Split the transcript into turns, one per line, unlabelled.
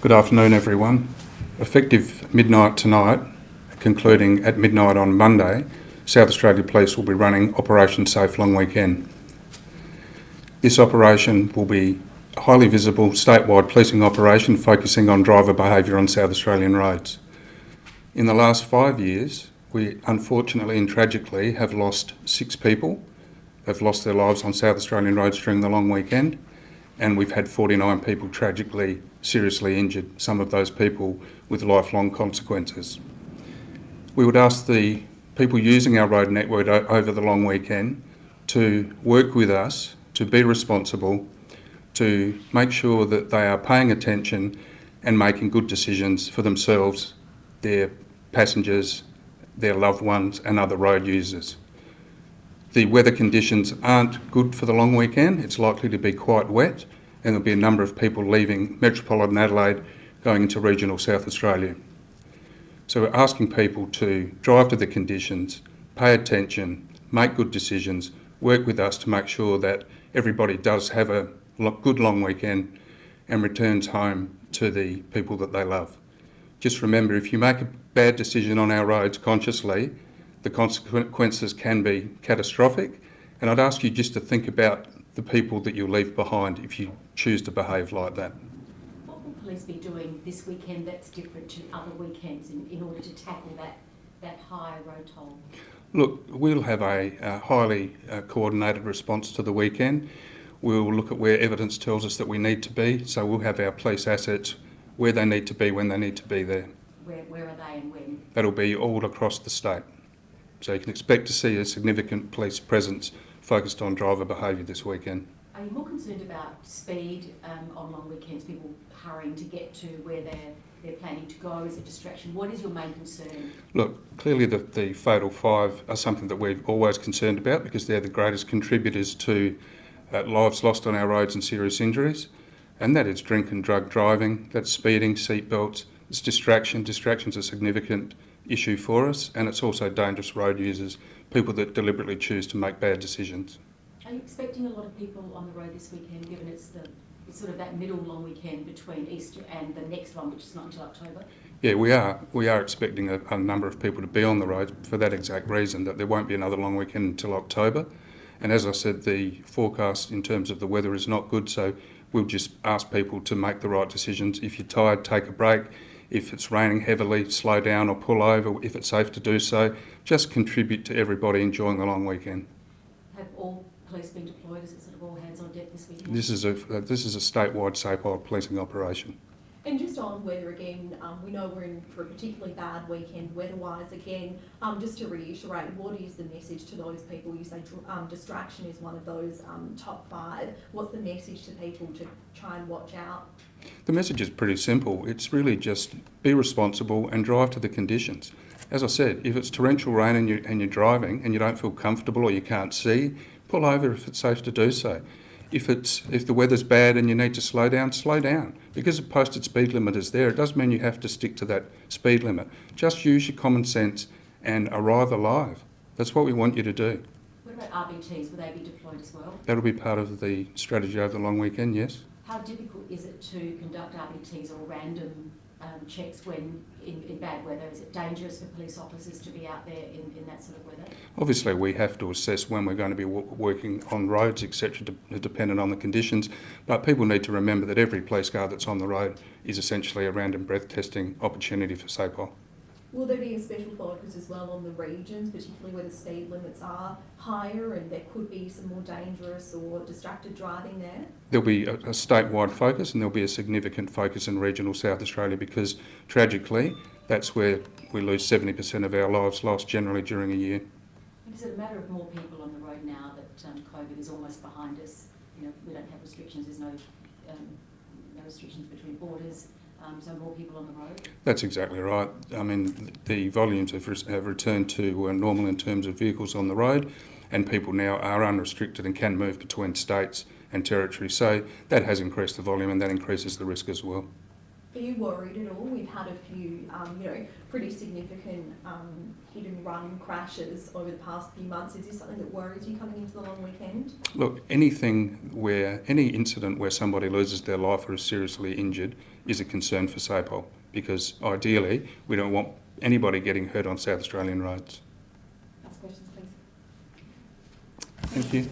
Good afternoon, everyone. Effective midnight tonight, concluding at midnight on Monday, South Australia Police will be running Operation Safe Long Weekend. This operation will be a highly visible statewide policing operation focusing on driver behaviour on South Australian roads. In the last five years, we unfortunately and tragically have lost six people, have lost their lives on South Australian roads during the long weekend, and we've had 49 people tragically seriously injured, some of those people with lifelong consequences. We would ask the people using our road network over the long weekend to work with us, to be responsible, to make sure that they are paying attention and making good decisions for themselves, their passengers, their loved ones and other road users. The weather conditions aren't good for the long weekend. It's likely to be quite wet and there'll be a number of people leaving metropolitan Adelaide going into regional South Australia. So we're asking people to drive to the conditions, pay attention, make good decisions, work with us to make sure that everybody does have a good long weekend and returns home to the people that they love. Just remember, if you make a bad decision on our roads consciously, the consequences can be catastrophic. And I'd ask you just to think about the people that you'll leave behind if you choose to behave like that.
What will police be doing this weekend that's different to other weekends in, in order to tackle that, that high road toll?
Look, we'll have a, a highly uh, coordinated response to the weekend. We'll look at where evidence tells us that we need to be, so we'll have our police assets where they need to be when they need to be there.
Where, where are they and when?
That'll be all across the state. So you can expect to see a significant police presence focused on driver behaviour this weekend.
Are you more concerned about speed um, on long weekends, people hurrying to get to where they're, they're planning to go? Is it distraction? What is your main concern?
Look, clearly the, the fatal five are something that we're always concerned about because they're the greatest contributors to uh, lives lost on our roads and serious injuries. And that is drink and drug driving, that's speeding, seatbelts, it's distraction. Distraction's a significant issue for us and it's also dangerous road users people that deliberately choose to make bad decisions.
Are you expecting a lot of people on the road this weekend, given it's the it's sort of that middle long weekend between Easter and the next one, which is not until October?
Yeah, we are. We are expecting a, a number of people to be on the roads for that exact reason, that there won't be another long weekend until October. And as I said, the forecast in terms of the weather is not good, so we'll just ask people to make the right decisions. If you're tired, take a break. If it's raining heavily, slow down or pull over if it's safe to do so. Just contribute to everybody enjoying the long weekend.
Have all police been deployed? Is it sort of all hands on deck this weekend?
This is a, this is a statewide SAPOL policing operation.
And just on weather again, um, we know we're in for a particularly bad weekend weather-wise again. Um, just to reiterate, what is the message to those people? You say um, distraction is one of those um, top five. What's the message to people to try and watch out?
The message is pretty simple. It's really just be responsible and drive to the conditions. As I said, if it's torrential rain and, you, and you're driving and you don't feel comfortable or you can't see, pull over if it's safe to do so. If, it's, if the weather's bad and you need to slow down, slow down. Because a posted speed limit is there, it doesn't mean you have to stick to that speed limit. Just use your common sense and arrive alive. That's what we want you to do.
What about RBTs? Will they be deployed as well?
That'll be part of the strategy over the long weekend, yes.
How difficult is it to conduct RBTs or random um, checks when in, in, bad weather? Is it dangerous for police officers to be out there in, in that sort of weather?
Obviously, we have to assess when we're going to be working on roads, etc., de dependent on the conditions. But people need to remember that every police car that's on the road is essentially a random breath testing opportunity for SAPOL.
Will there be a special focus as well on the regions, particularly where the speed limits are higher and there could be some more dangerous or distracted driving there?
There'll be a, a statewide focus and there'll be a significant focus in regional South Australia because tragically that's where we lose 70% of our lives lost generally during a year.
Is it a matter of more people on the road now that um, COVID is almost behind us? You know, we don't have restrictions, there's no, um, no restrictions between borders um, so more people on the road?
That's exactly right. I mean, the volumes have, re have returned to uh, normal in terms of vehicles on the road, and people now are unrestricted and can move between states and territories. So that has increased the volume and that increases the risk as well.
Are you worried at all? We've had a few, um, you know, pretty significant um, hit and run crashes over the past few months. Is this something that worries you coming into the long weekend?
Look, anything where, any incident where somebody loses their life or is seriously injured is a concern for SAPOL because ideally we don't want anybody getting hurt on South Australian roads.
Last questions, please.
Thank you.